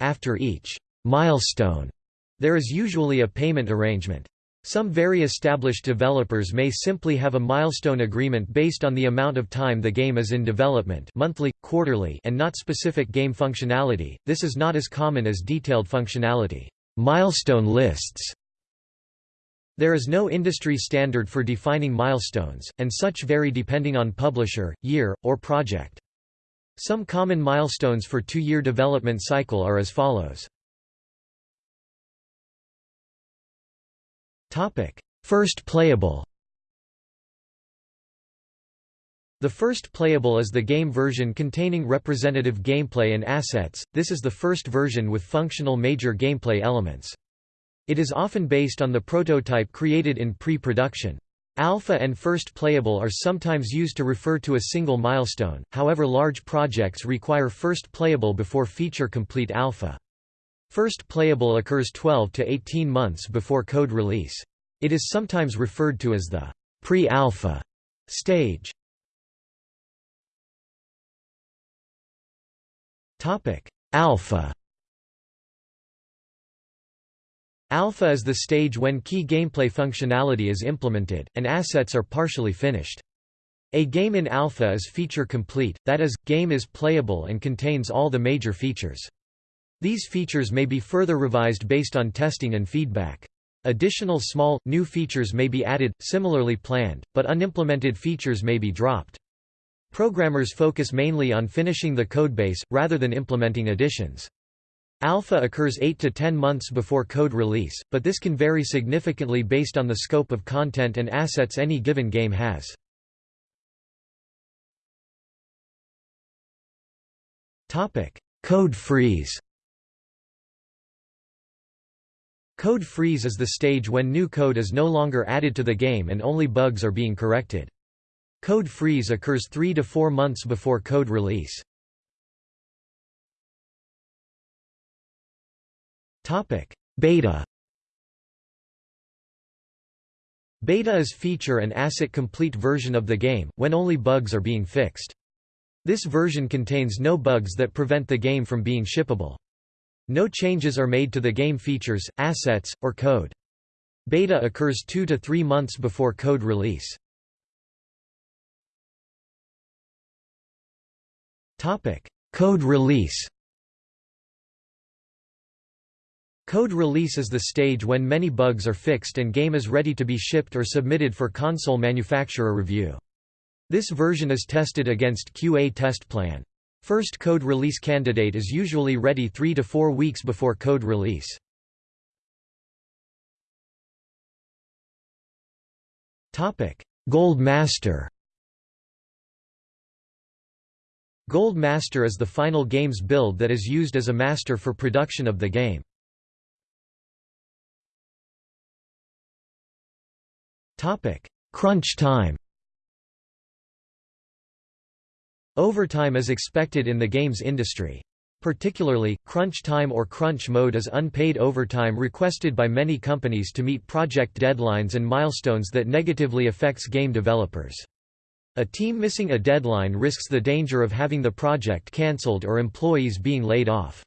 After each milestone, there is usually a payment arrangement. Some very established developers may simply have a milestone agreement based on the amount of time the game is in development monthly, quarterly and not specific game functionality, this is not as common as detailed functionality milestone lists. There is no industry standard for defining milestones, and such vary depending on publisher, year, or project. Some common milestones for two-year development cycle are as follows. Topic: First playable. The first playable is the game version containing representative gameplay and assets. This is the first version with functional major gameplay elements. It is often based on the prototype created in pre-production. Alpha and first playable are sometimes used to refer to a single milestone, however large projects require first playable before feature complete alpha. First playable occurs 12 to 18 months before code release. It is sometimes referred to as the pre-alpha stage. Alpha Alpha is the stage when key gameplay functionality is implemented, and assets are partially finished. A game in alpha is feature complete, that is, game is playable and contains all the major features. These features may be further revised based on testing and feedback. Additional small, new features may be added, similarly planned, but unimplemented features may be dropped. Programmers focus mainly on finishing the codebase, rather than implementing additions. Alpha occurs 8 to 10 months before code release, but this can vary significantly based on the scope of content and assets any given game has. Code freeze Code freeze is the stage when new code is no longer added to the game and only bugs are being corrected. Code freeze occurs 3 to 4 months before code release. Topic: Beta Beta is feature and asset complete version of the game, when only bugs are being fixed. This version contains no bugs that prevent the game from being shippable. No changes are made to the game features, assets, or code. Beta occurs two to three months before code release. Code release Code release is the stage when many bugs are fixed and game is ready to be shipped or submitted for console manufacturer review. This version is tested against QA test plan. First code release candidate is usually ready 3 to 4 weeks before code release. Topic: Gold Master Gold Master is the final game's build that is used as a master for production of the game. Crunch time Overtime is expected in the games industry. Particularly, crunch time or crunch mode is unpaid overtime requested by many companies to meet project deadlines and milestones that negatively affects game developers. A team missing a deadline risks the danger of having the project cancelled or employees being laid off.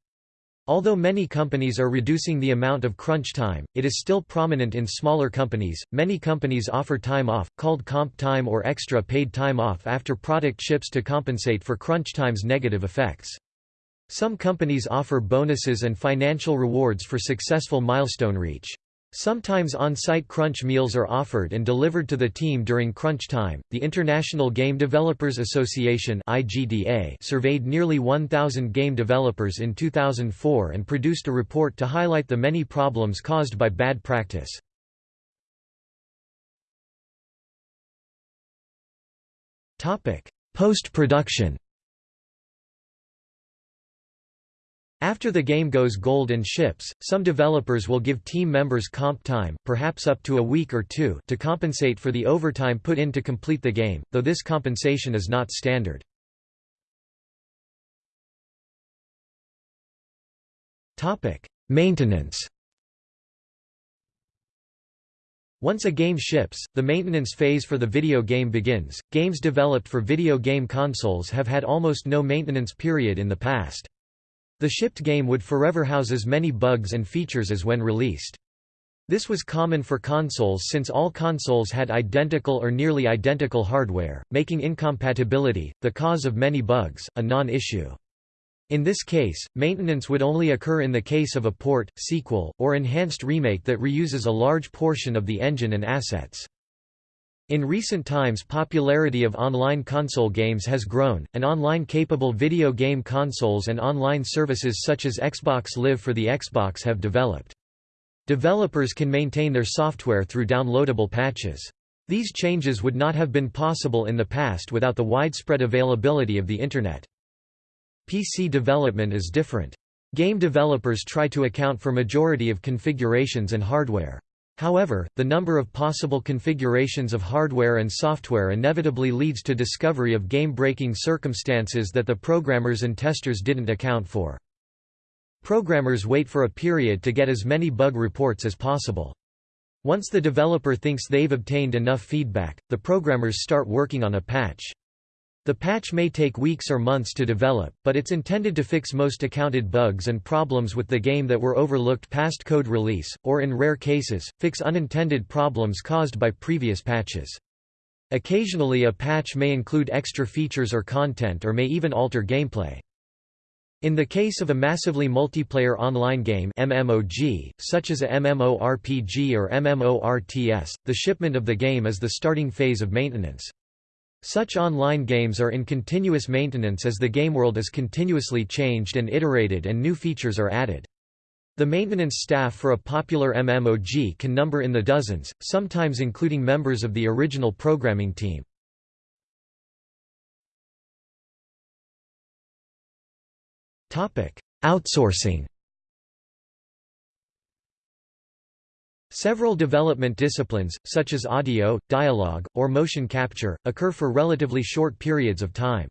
Although many companies are reducing the amount of crunch time, it is still prominent in smaller companies. Many companies offer time off, called comp time or extra paid time off after product ships to compensate for crunch time's negative effects. Some companies offer bonuses and financial rewards for successful milestone reach. Sometimes on-site crunch meals are offered and delivered to the team during crunch time. The International Game Developers Association (IGDA) surveyed nearly 1000 game developers in 2004 and produced a report to highlight the many problems caused by bad practice. Topic: Post-production After the game goes gold and ships, some developers will give team members comp time, perhaps up to a week or two, to compensate for the overtime put in to complete the game, though this compensation is not standard. Topic: Maintenance Once a game ships, the maintenance phase for the video game begins. Games developed for video game consoles have had almost no maintenance period in the past. The shipped game would forever house as many bugs and features as when released. This was common for consoles since all consoles had identical or nearly identical hardware, making incompatibility, the cause of many bugs, a non-issue. In this case, maintenance would only occur in the case of a port, sequel, or enhanced remake that reuses a large portion of the engine and assets. In recent times popularity of online console games has grown, and online-capable video game consoles and online services such as Xbox Live for the Xbox have developed. Developers can maintain their software through downloadable patches. These changes would not have been possible in the past without the widespread availability of the Internet. PC development is different. Game developers try to account for majority of configurations and hardware. However, the number of possible configurations of hardware and software inevitably leads to discovery of game-breaking circumstances that the programmers and testers didn't account for. Programmers wait for a period to get as many bug reports as possible. Once the developer thinks they've obtained enough feedback, the programmers start working on a patch. The patch may take weeks or months to develop, but it's intended to fix most accounted bugs and problems with the game that were overlooked past code release, or in rare cases, fix unintended problems caused by previous patches. Occasionally a patch may include extra features or content or may even alter gameplay. In the case of a massively multiplayer online game MMOG, such as a MMORPG or MMORTS, the shipment of the game is the starting phase of maintenance. Such online games are in continuous maintenance as the game world is continuously changed and iterated and new features are added. The maintenance staff for a popular MMOG can number in the dozens, sometimes including members of the original programming team. Outsourcing Several development disciplines, such as audio, dialogue, or motion capture, occur for relatively short periods of time.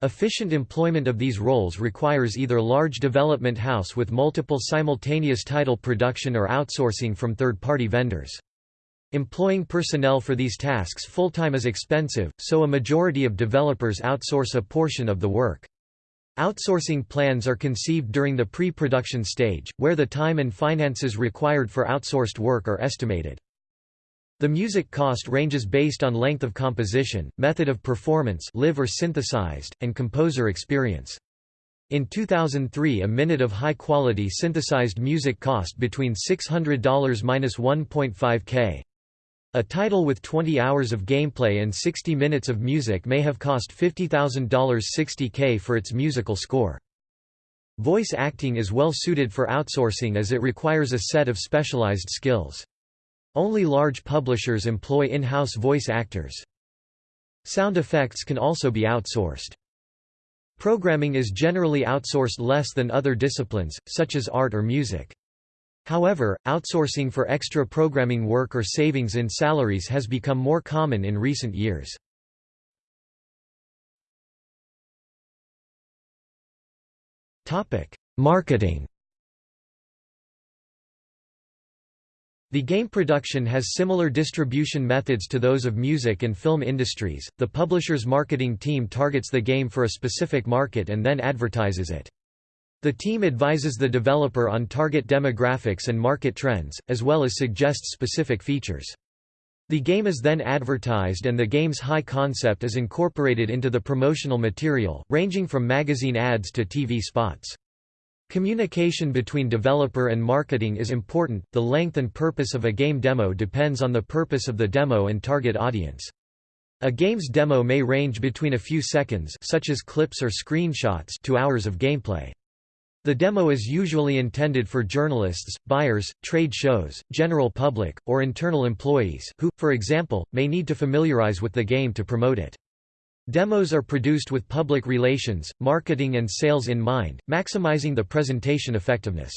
Efficient employment of these roles requires either large development house with multiple simultaneous title production or outsourcing from third-party vendors. Employing personnel for these tasks full-time is expensive, so a majority of developers outsource a portion of the work. Outsourcing plans are conceived during the pre-production stage, where the time and finances required for outsourced work are estimated. The music cost ranges based on length of composition, method of performance live or synthesized, and composer experience. In 2003 a minute of high-quality synthesized music cost between $600–1.5 k. A title with 20 hours of gameplay and 60 minutes of music may have cost $50,000 60k for its musical score. Voice acting is well suited for outsourcing as it requires a set of specialized skills. Only large publishers employ in-house voice actors. Sound effects can also be outsourced. Programming is generally outsourced less than other disciplines, such as art or music. However, outsourcing for extra programming work or savings in salaries has become more common in recent years. Marketing The game production has similar distribution methods to those of music and film industries. The publisher's marketing team targets the game for a specific market and then advertises it. The team advises the developer on target demographics and market trends, as well as suggests specific features. The game is then advertised and the game's high concept is incorporated into the promotional material, ranging from magazine ads to TV spots. Communication between developer and marketing is important. The length and purpose of a game demo depends on the purpose of the demo and target audience. A game's demo may range between a few seconds such as clips or screenshots to hours of gameplay. The demo is usually intended for journalists, buyers, trade shows, general public, or internal employees, who, for example, may need to familiarize with the game to promote it. Demos are produced with public relations, marketing and sales in mind, maximizing the presentation effectiveness.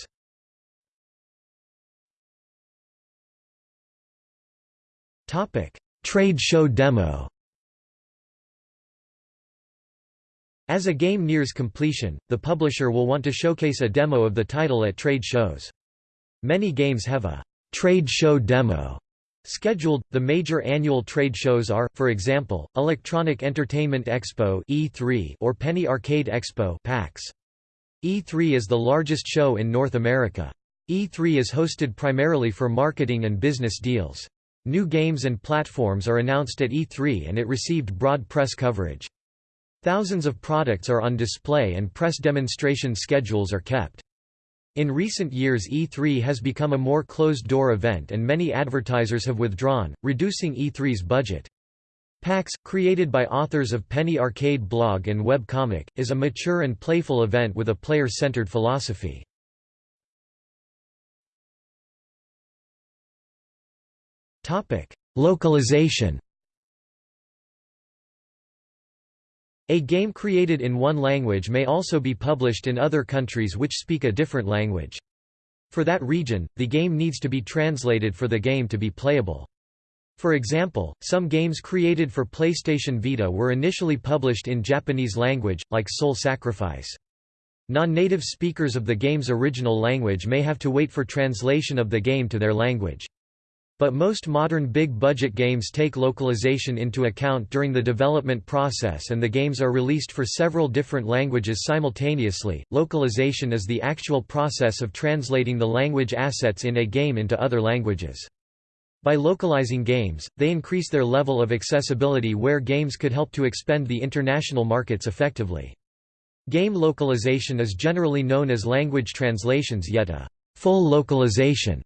Trade show demo As a game nears completion, the publisher will want to showcase a demo of the title at trade shows. Many games have a trade show demo Scheduled, the major annual trade shows are, for example, Electronic Entertainment Expo (E3) or Penny Arcade Expo (PAX). E3 is the largest show in North America. E3 is hosted primarily for marketing and business deals. New games and platforms are announced at E3 and it received broad press coverage. Thousands of products are on display and press demonstration schedules are kept. In recent years E3 has become a more closed-door event and many advertisers have withdrawn, reducing E3's budget. PAX, created by authors of Penny Arcade blog and web comic, is a mature and playful event with a player-centered philosophy. Localization A game created in one language may also be published in other countries which speak a different language. For that region, the game needs to be translated for the game to be playable. For example, some games created for PlayStation Vita were initially published in Japanese language, like Soul Sacrifice. Non-native speakers of the game's original language may have to wait for translation of the game to their language. But most modern big-budget games take localization into account during the development process and the games are released for several different languages simultaneously. Localization is the actual process of translating the language assets in a game into other languages. By localizing games, they increase their level of accessibility where games could help to expand the international markets effectively. Game localization is generally known as language translations yet a full localization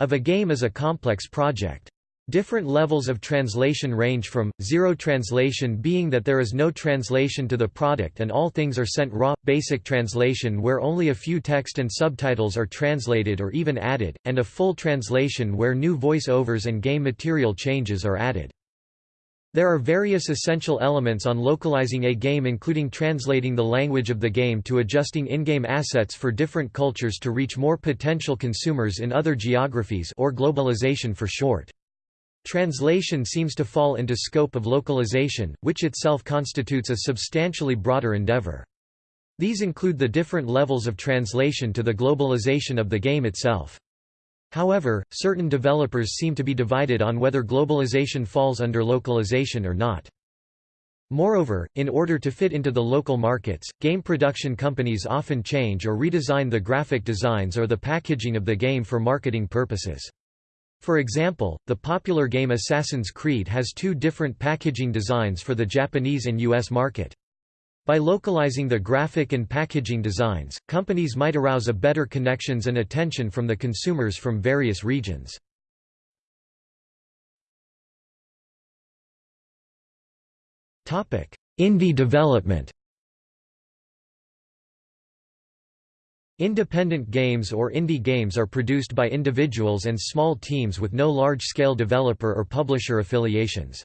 of a game is a complex project. Different levels of translation range from, zero translation being that there is no translation to the product and all things are sent raw, basic translation where only a few text and subtitles are translated or even added, and a full translation where new voice-overs and game material changes are added. There are various essential elements on localizing a game including translating the language of the game to adjusting in-game assets for different cultures to reach more potential consumers in other geographies or globalization for short. Translation seems to fall into scope of localization, which itself constitutes a substantially broader endeavor. These include the different levels of translation to the globalization of the game itself. However, certain developers seem to be divided on whether globalization falls under localization or not. Moreover, in order to fit into the local markets, game production companies often change or redesign the graphic designs or the packaging of the game for marketing purposes. For example, the popular game Assassin's Creed has two different packaging designs for the Japanese and US market. By localizing the graphic and packaging designs, companies might arouse a better connections and attention from the consumers from various regions. Indie development Independent games or indie games are produced by individuals and small teams with no large-scale developer or publisher affiliations.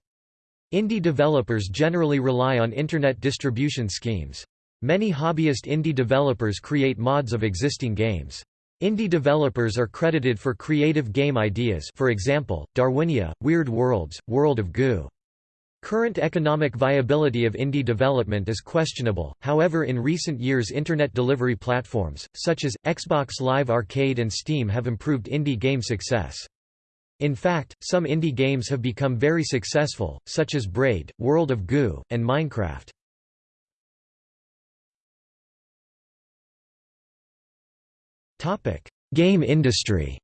Indie developers generally rely on Internet distribution schemes. Many hobbyist indie developers create mods of existing games. Indie developers are credited for creative game ideas for example, Darwinia, Weird Worlds, World of Goo. Current economic viability of indie development is questionable, however in recent years internet delivery platforms, such as, Xbox Live Arcade and Steam have improved indie game success. In fact, some indie games have become very successful, such as Braid, World of Goo, and Minecraft. Game industry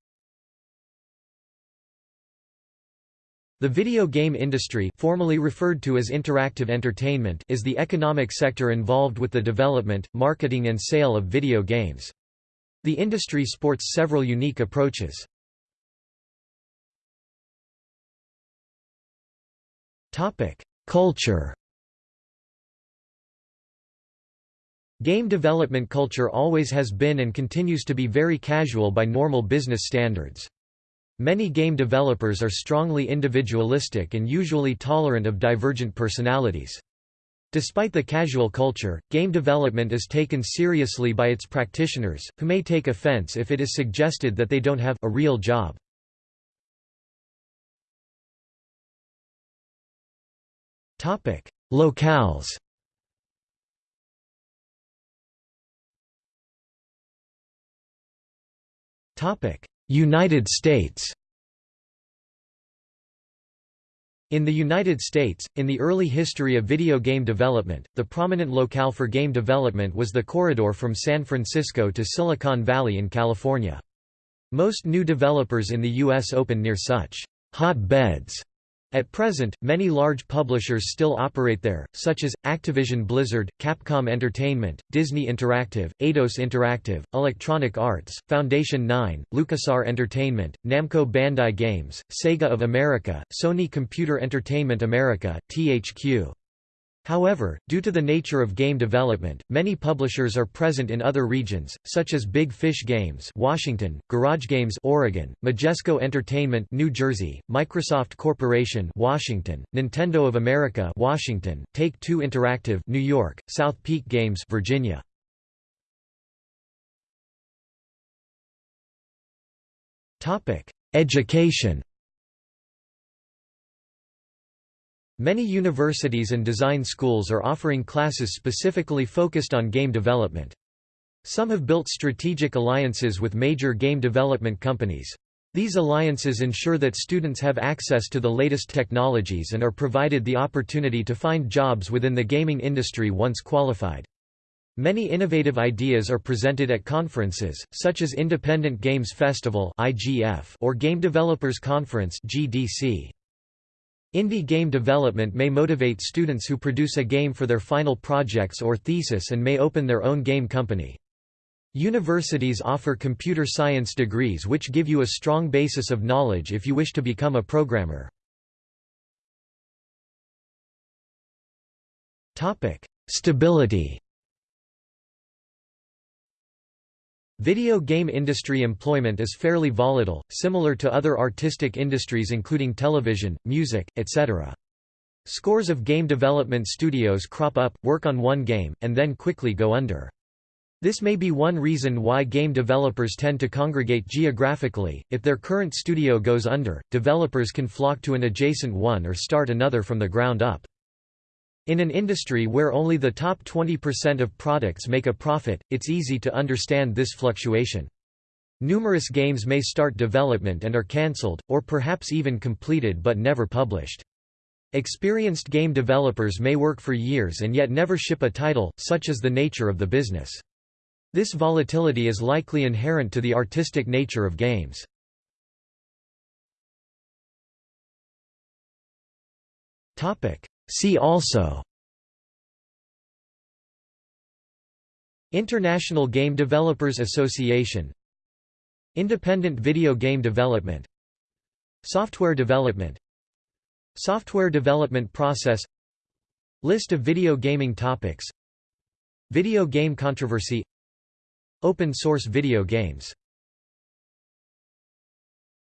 The video game industry formerly referred to as interactive entertainment is the economic sector involved with the development, marketing and sale of video games. The industry sports several unique approaches. Culture Game development culture always has been and continues to be very casual by normal business standards. Many game developers are strongly individualistic and usually tolerant of divergent personalities. Despite the casual culture, game development is taken seriously by its practitioners, who may take offense if it is suggested that they don't have a real job. Locales Topic: United States In the United States, in the early history of video game development, the prominent locale for game development was the corridor from San Francisco to Silicon Valley in California. Most new developers in the U.S. open near such hot beds at present, many large publishers still operate there, such as, Activision Blizzard, Capcom Entertainment, Disney Interactive, Eidos Interactive, Electronic Arts, Foundation 9, LucasArts Entertainment, Namco Bandai Games, Sega of America, Sony Computer Entertainment America, THQ However, due to the nature of game development, many publishers are present in other regions, such as Big Fish Games, Washington, Garage Games, Oregon, Majesco Entertainment, New Jersey, Microsoft Corporation, Washington, Nintendo of America, Washington, Take-Two Interactive, New York, South Peak Games, Virginia. Topic: Education. Many universities and design schools are offering classes specifically focused on game development. Some have built strategic alliances with major game development companies. These alliances ensure that students have access to the latest technologies and are provided the opportunity to find jobs within the gaming industry once qualified. Many innovative ideas are presented at conferences, such as Independent Games Festival or Game Developers Conference. Indie game development may motivate students who produce a game for their final projects or thesis and may open their own game company. Universities offer computer science degrees which give you a strong basis of knowledge if you wish to become a programmer. Stability Video game industry employment is fairly volatile, similar to other artistic industries including television, music, etc. Scores of game development studios crop up, work on one game, and then quickly go under. This may be one reason why game developers tend to congregate geographically. If their current studio goes under, developers can flock to an adjacent one or start another from the ground up. In an industry where only the top 20% of products make a profit, it's easy to understand this fluctuation. Numerous games may start development and are cancelled, or perhaps even completed but never published. Experienced game developers may work for years and yet never ship a title, such is the nature of the business. This volatility is likely inherent to the artistic nature of games. See also International Game Developers Association Independent video game development Software development Software development process List of video gaming topics Video game controversy Open source video games